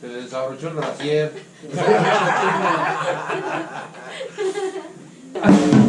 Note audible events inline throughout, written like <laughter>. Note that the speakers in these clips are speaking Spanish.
Se le desabrochó el brasier. <laughs>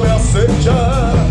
me aceitas